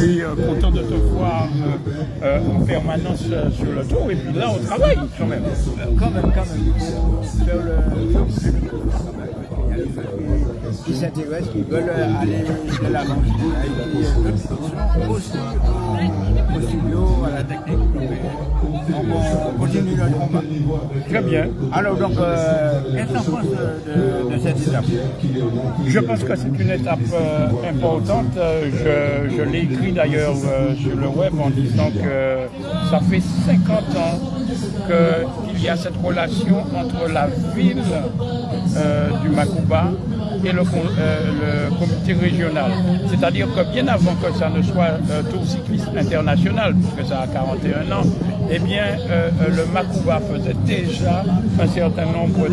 suis euh, content de te voir euh, en permanence sur le tour. Et puis là, on travaille quand même. Quand même, quand même. Faire le qui s'intéressent, qui veulent aller de l'avant. Aussi au studio, à la technique. On continue notre combat. Très bien. Alors donc, euh, qu'est-ce penses de, de, cette étape Je pense que c'est une étape euh, importante. Je, je l'ai écrit d'ailleurs euh, sur le web en disant que ça fait 50 ans qu'il y a cette relation entre la ville du Makuba et le, le comité régional. C'est-à-dire que bien avant que ça ne soit Tour cycliste international, puisque ça a 41 ans, eh bien, le Makuba faisait déjà un certain nombre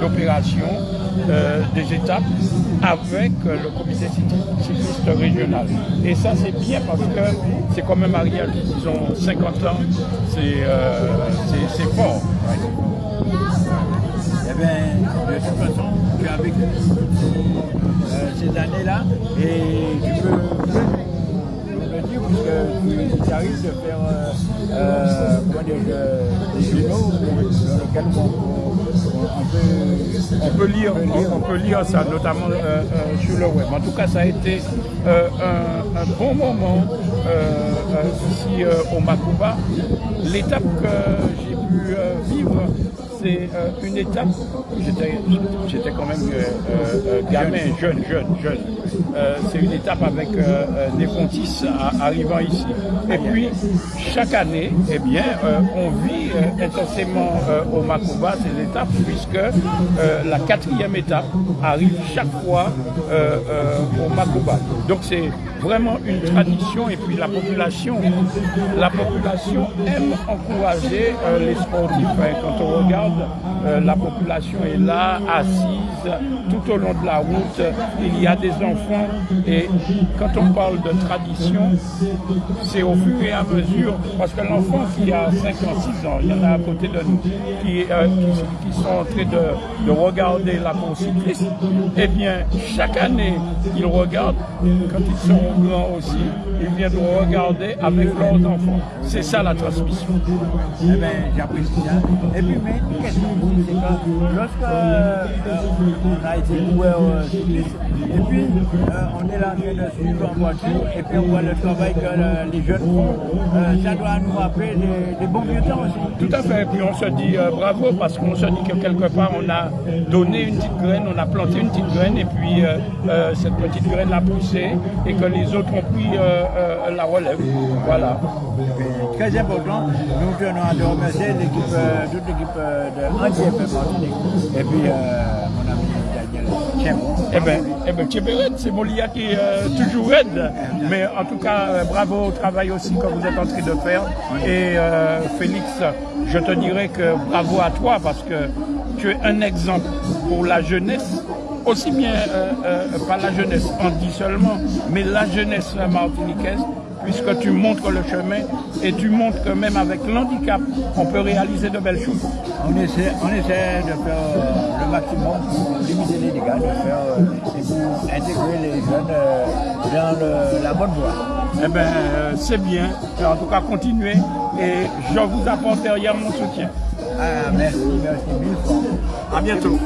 d'opérations, des étapes avec le comité cycliste régional. Et ça, c'est bien parce que c'est quand même Ariel, ils ont 50 ans, c'est fort. Eh bien, de toute façon, tu as vécu ces années-là et tu peux tu arrives de faire euh, des génaux dans lesquels on, peut, lire, on, peut lire ça, notamment euh, euh, sur le web. En tout cas, ça a été euh, un, bon moment ici au Makuba. L'étape que j'ai c'est une étape, j'étais quand même gamin, jeune, jeune, jeune. c'est une étape avec des Fontis arrivant ici. Et puis, chaque année, eh bien, on vit intensément au Makuba ces étapes puisque euh, la quatrième étape arrive chaque fois euh, euh, au Makuba. Donc c'est vraiment une tradition et puis la population, la population aime encourager les sportifs. Hein. Quand on regarde, la population est là, assise, tout au long de la route, il y a des enfants et quand on parle de tradition, c'est au fur et à mesure, parce que l'enfant qui a 5 ans, 6 ans, il y en a à côté de nous, qui, qui sont en train de, de regarder la course cycliste, eh bien, chaque année, ils regardent, quand ils sont grands aussi, ils viennent regarder avec leurs enfants. C'est ça la transmission. Eh bien, j'apprécie. Et puis, lorsque euh, on a été euh, cycliste, et puis euh, on est là en train de suivre en voiture, et puis on voit le travail que les jeunes font, ça doit nous rappeler des, bons vieux temps aussi. Tout à fait, et puis on se dit bravo, parce qu'on se dit que quelque part, on a donné une petite graine, on a planté une petite graine, et puis cette petite graine a poussé, et que les autres ont pris la relève. Voilà. Très important, nous tenons à remercier l'équipe, toute l'équipe de Martinique, et puis mon ami Daniel Eh bien, eh ben, c'est Molia qui est euh, toujours raide. Mais en tout cas, euh, bravo au travail aussi que vous êtes en train de faire. Et euh, Félix, je te dirais que bravo à toi parce que tu es un exemple pour la jeunesse aussi bien, pas la jeunesse on dit seulement, mais la jeunesse martiniquaise puisque tu montres le chemin et tu montres que même avec l'handicap, on peut réaliser de belles choses. On essaie, on essaie de faire euh, le maximum pour limiter les dégâts, de faire euh, et pour intégrer les jeunes euh, dans la bonne voie. Eh bien, c'est bien. En tout cas, continuez et je vous apporte derrière mon soutien. Ah, merci, merci mille fois. À bientôt.